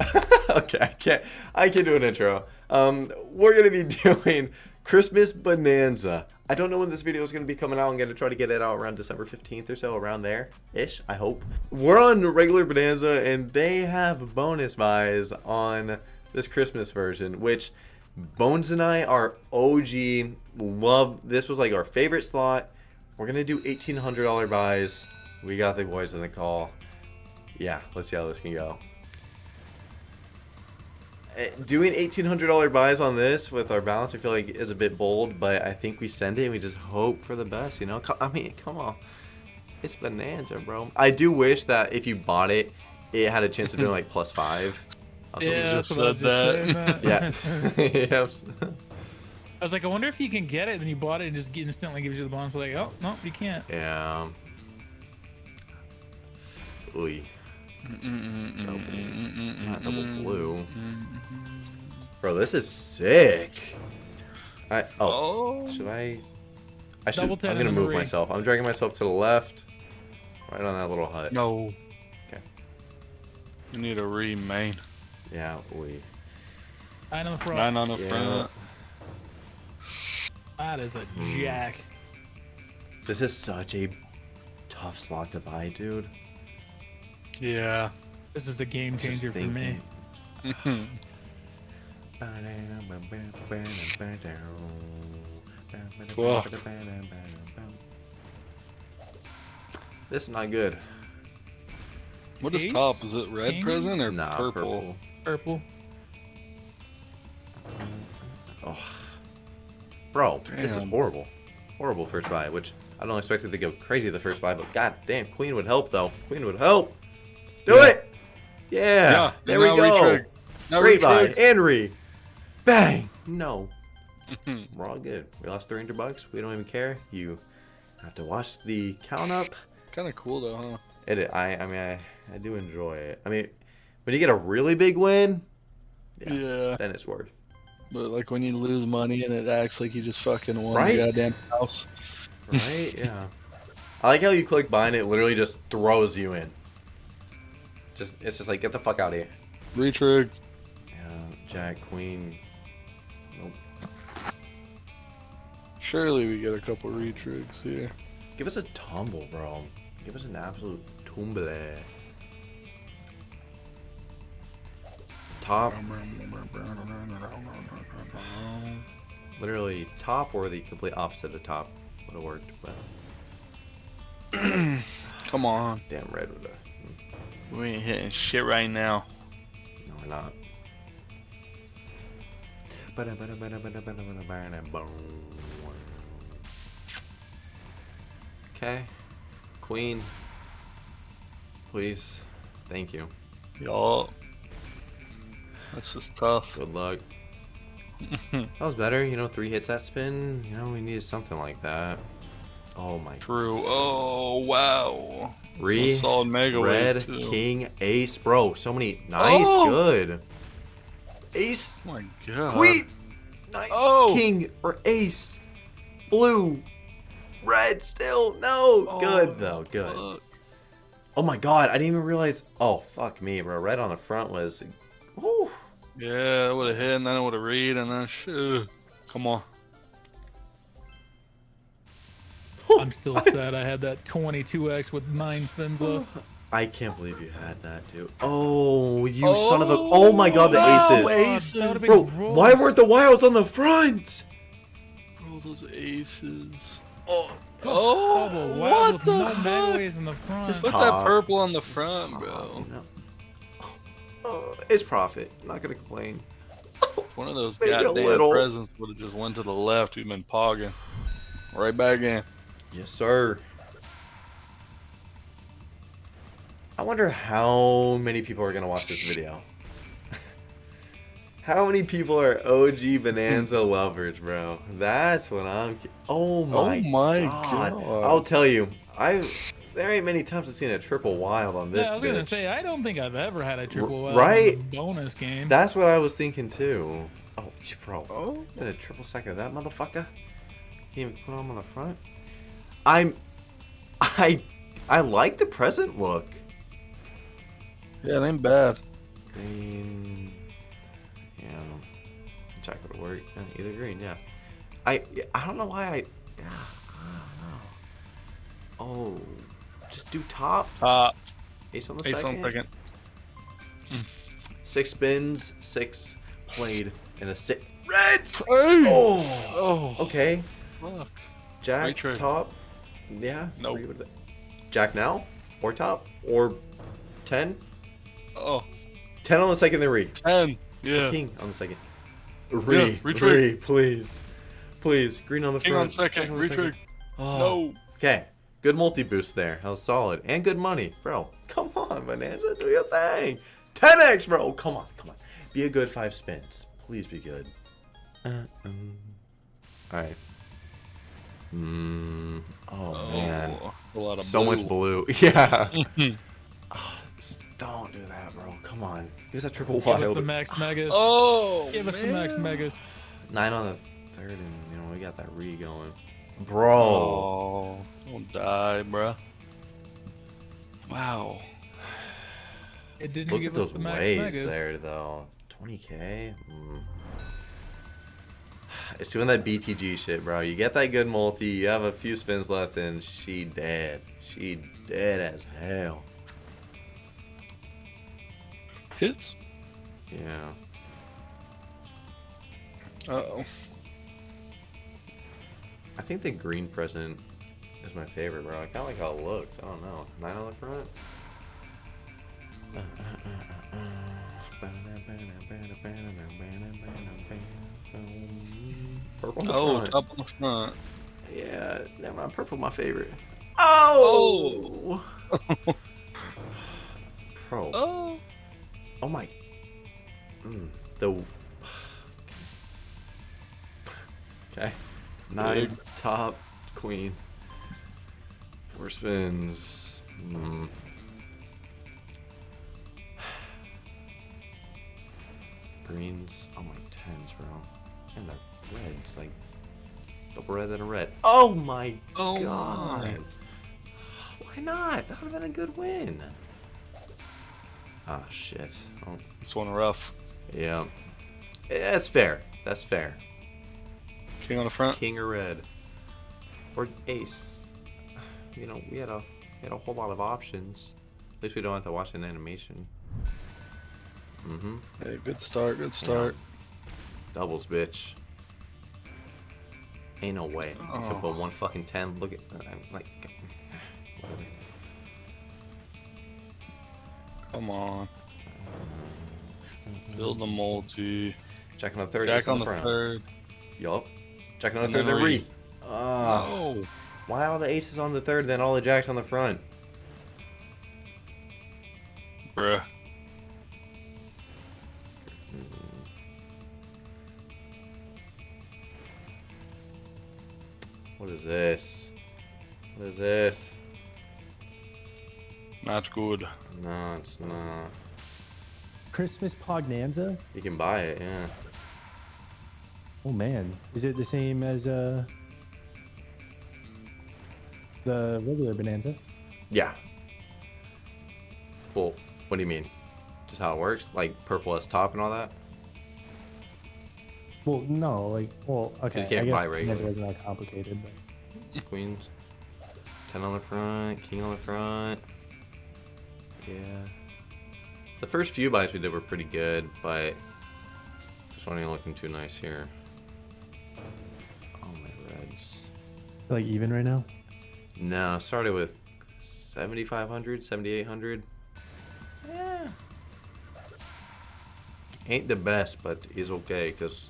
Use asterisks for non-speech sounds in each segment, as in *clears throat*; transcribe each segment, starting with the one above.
*laughs* okay, I can't. I can do an intro. Um, we're gonna be *laughs* doing Christmas Bonanza. I don't know when this video is gonna be coming out. I'm gonna try to get it out around December 15th or so, around there ish. I hope. We're on regular Bonanza, and they have bonus buys on this Christmas version, which Bones and I are OG. Love. This was like our favorite slot. We're gonna do $1,800 buys. We got the boys in the call. Yeah, let's see how this can go. Eh, Doing $1,800 buys on this with our balance, I feel like is a bit bold, but I think we send it and we just hope for the best, you know? I mean, come on. It's Bonanza, bro. I do wish that if you bought it, it had a chance of doing like plus five. *laughs* I was Yeah, just I was said just that. saying, Yeah. yes. I was like, I wonder if you can get it, and you bought it and just instantly gives you the bonus. Like, oh no, you can't. Yeah. Ooh. Double blue. Bro, this is sick. I oh, oh. should I? I should. I'm gonna move Marie. myself. I'm dragging myself to the left, right on that little hut. no. Okay. You need a remain. Yeah. We. Nine on the front. Nine on the Yeah. front. That is a jack. This is such a tough slot to buy, dude. Yeah. This is a game changer for me. Whoa. *laughs* This is not good. what is Ace? top? Is it red King? present or Nah, purple? Purple. Oh. Bro, this is horrible. Horrible first buy, which I don't expect it to go crazy the first buy, but god damn, Queen would help though. Queen would help. Do Yeah. it! Yeah, there we go. retrig. Now Great buy. retrig. And re. Bang! No. Mm-hmm. We're all good. We lost 300 bucks. We don't even care. You have to watch the count up. kind of cool though, huh? It, I, I mean, I, I do enjoy it. I mean, when you get a really big win, Yeah. Yeah. then it's worth. But like when you lose money and it acts like you just fucking won Right? the goddamn house. Right? yeah. *laughs* I like how you click buy and it literally just throws you in. Just it's just like get the fuck out of here. Retrig. Yeah, Jack, Queen. Nope. Surely we get a couple retrigs here. Give us a tumble, bro. Give us an absolute tumble. Top, literally top or the complete opposite of top would have worked. But *clears throat* Come on. damn red would have. We ain't hitting shit right now. No, we're not. Okay. Queen. Please. Thank you. Y'all. That's just tough. Good luck. *laughs* That was better. You know, three hits that spin. You know, we needed something like that. Oh my. True. Oh wow. Re- solid mega Red, king, ace. Bro, so many. Nice. Oh! Good. Ace. Oh my god. Queen. Nice. Oh. King or ace. Blue. Red still. No. Oh, good though. Good. fuck. Oh my god. I didn't even realize. Oh, fuck me, bro. Red on the front was. Whew. Yeah, it would have hit, and then it would have read, and then shit. Come on. I'm still sad I had that 22x with nine spins left. I can't believe you had that, too. Oh, you son of a. Oh, oh my god, the no, aces. aces. That would've been Bro, why weren't the wilds on the front? Bro, those aces. Oh, Oh, Oh, wow, what the no heck? in the front. Just Put Top. that purple on the it's front, top, bro. you know? Oh, oh, it's profit. I'm not gonna complain. One of those *laughs* Maybe goddamn presents would have just went to the left. We've been pogging. Right back in. Yes, sir. I wonder how many people are gonna watch this video. *laughs* how many people are OG Bonanza *laughs* lovers, bro? That's what I'm. Oh, oh my, oh my god. god. I'll tell you, I there ain't many times I've seen a triple wild on this. yeah, I was gonna say I don't think I've ever had a triple wild right? bonus game. That's what I was thinking too. Oh, bro. Oh. Did a triple second of that motherfucker? Can't even put him on the front. I'm, I, I like the present look. Yeah, it ain't bad. Green. Yeah. Jack would work. Uh, either green, yeah. I I don't know why I. Yeah, I don't know. Oh, just do top. Uh, Ace on the ace second. on second. Six spins, six played, and a six. Reds. Hey! Oh. Oh, Okay. fuck. Jack top. Yeah. Nope. with it. Jack now or top or ten. Oh, Ten on the second, then re. 10. Yeah. King on the second. Re, Yeah, retrig. re, please, please. Green on the King front. on second. Jack on the Retrig. Oh. No. Okay. Good multi boost there. That was solid. And good money. Bro, *laughs* come on, Bonanza. Do your thing. 10x, bro. Come on, come on. Be a good five spins. Please be good. Uh, um. Alright. Mm, oh, man. Oh, a lot of So blue. much blue. *laughs* Yeah. *laughs* Ah, don't do that, bro. Come on. Give us a triple Give us the max megas. *sighs* Oh, Give us the max man. megas. Nine on the third, and, you know, we got that re going. Bro. Oh, don't die, bro. Wow. It didn't Look give at us those the max waves megas. there, though. 20k? Mm. It's doing that BTG shit, bro. You get that good multi, you have a few spins left, and she dead. She dead as hell. Hits. Yeah. Uh oh. I think the green present is my favorite, bro. I kind of like how it looks. I don't know. Nine on the front. On the Oh, front. top on the front. Yeah, never mind. Purple, my favorite. Oh! *laughs* Pro. Oh. Oh my. Mm, the. Okay. Nine, Big. top, queen. Four spins. Red and a red. Oh my Oh god. my. Why not? That would have been a good win. Ah, shit. Oh, This one rough. yeah. Eh, That's fair. That's fair. King on the front. King or red. Or ace. You know, we had a we had a whole lot of options. At least we don't have to watch an animation. Mm-hmm. Hey, good start. Good start. Doubles, bitch. Ain't no way. You could Oh. put one fucking ten. Look at uh, I'm like whatever. Come on. Mm-hmm. Build the multi. Jack on the third. Jack ace on the front. third. Yup. Jack on the And third, then re. Oh. Why all the aces on the third, then all the jacks on the front? Bruh. Mm-hmm. What is this? What is this? Not good. No, it's not. Christmas Pognanza? You can buy it, yeah. Oh man, is it the same as uh the regular Bonanza? Yeah. Well, what do you mean? Just how it works? Like purple as top and all that? Well, no, like, well, okay. can't I guess buy Bonanza regular. wasn't that complicated, but Queens. 10 on the front, king on the front. Yeah. The first few buys we did were pretty good, but this one ain't looking too nice here. Oh, my reds. like even right now. No, started with 7,500, 7,800. Yeah. Ain't the best, but is okay, because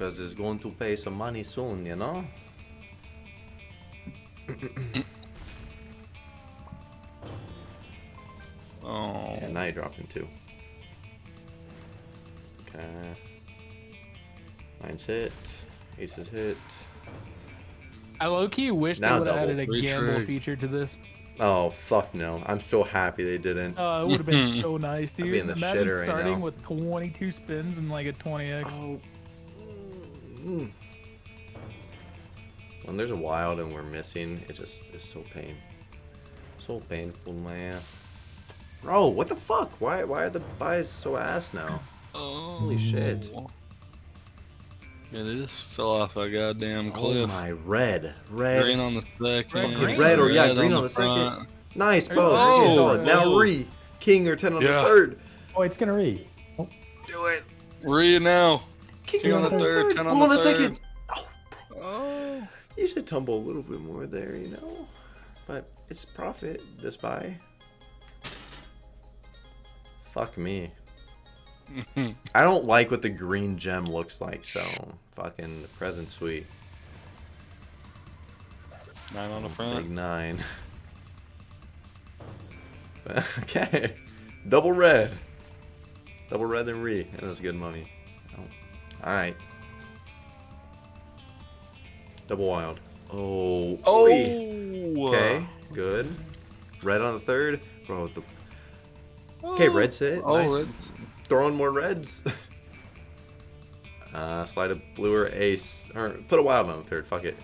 because it's going to pay some money soon, you know? *coughs* Oh. Yeah, now you're dropping two. Okay. Nine's hit. Aces hit. I low key wish Now they would have added a Retrig. gamble feature to this. Oh, fuck no. I'm so happy they didn't. Uh, it would have been *laughs* so nice, be dude. in the Imagine shitter right starting now. with 22 spins and like a 20x. Oh. Mm. When there's a wild and we're missing, it just is so pain. So painful, man. Bro, what the fuck? Why why are the buys so ass now? Oh. Holy shit. Yeah, they just fell off a goddamn Oh cliff. my red. Red. Green on the second. green. Red or- yeah, green on the the second. Nice, bro. Oh, okay, solid. Now oh. re. King or 10 on Yeah. the third. Oh, it's gonna read. Oh, Do it. Read now. King, King on the third, 10 on Blue the the second. Oh, Oh. you should tumble a little bit more there, you know? But it's profit, this buy. Fuck me. *laughs* I don't like what the green gem looks like, so fucking present suite. Nine on the front. Big nine. *laughs* okay. Double red. Double red and re. And that's good money. Alright. Double wild. Oh. Oh. Okay. Good. Red on the third. Bro, the... Okay, red hit. Oh, nice. red. Throwing more reds. *laughs* uh, slide a blue or ace. Or put a wild on the third. Fuck it.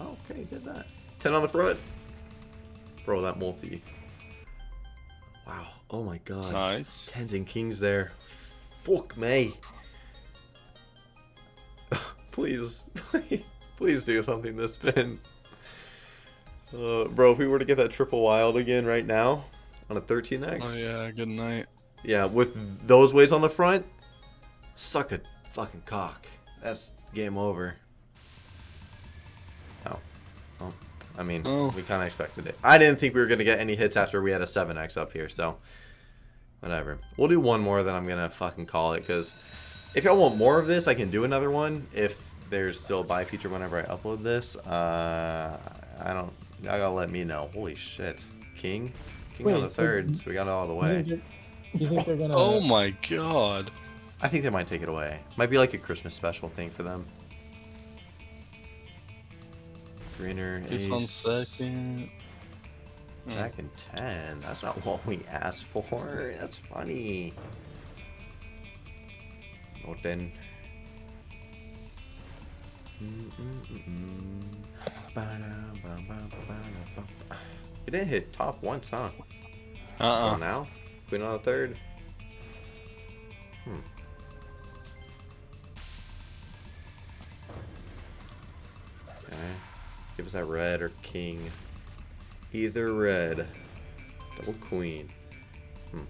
Okay, did that. 10 on the front. Bro, that multi. Wow. Oh my god. Nice. Tens and kings there. Fuck me. Please, *laughs* please, please do something this spin. Uh, bro, if we were to get that triple wild again right now on a 13x. Oh yeah, good night. Yeah, with those ways on the front, suck a fucking cock. That's game over. Oh. Well, I mean, Oh. we kind of expected it. I didn't think we were going to get any hits after we had a 7x up here, so whatever. We'll do one more, then I'm going to fucking call it, because if y'all want more of this, I can do another one if there's still a buy feature whenever I upload this. Uh, I don't, y'all gotta let me know. Holy shit. King? King on the so third, you- so we got it all the way. think you think they're gonna? *laughs* Oh my god. I think they might take it away. Might be like a Christmas special thing for them. Greener, Just ace, on second. Hmm. Second ten. That's not *laughs* what we asked for. That's funny. Oh then. You didn't hit top once, huh? Oh, Uh-uh. now? Queen on the third? Hmm. Okay. Give us that red or king. Either red. Double queen. Hmm.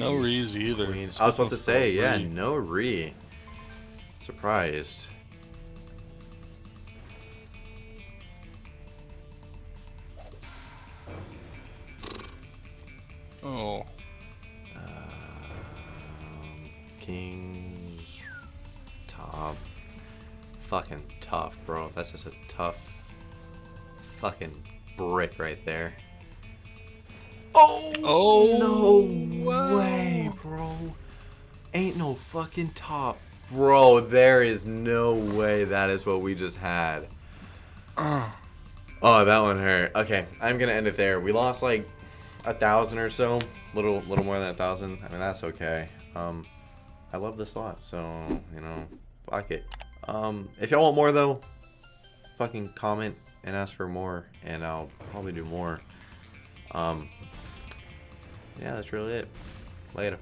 No Ace, rees either. queen. Just I was about to for a say, yeah, no re. Surprised. Oh. Um, kings. Top. Fucking tough, bro. That's just a tough fucking brick right there. Oh! Oh, No wow. way, bro. Ain't no fucking top. Bro, there is no way that is what we just had. Uh, Oh, that one hurt. Okay, I'm gonna end it there. We lost like a thousand or so, little, little more than a thousand. I mean, that's okay. Um, I love this lot, so you know, fuck it. Um, if y'all want more though, fucking comment and ask for more, and I'll probably do more. Um, yeah, that's really it. Later.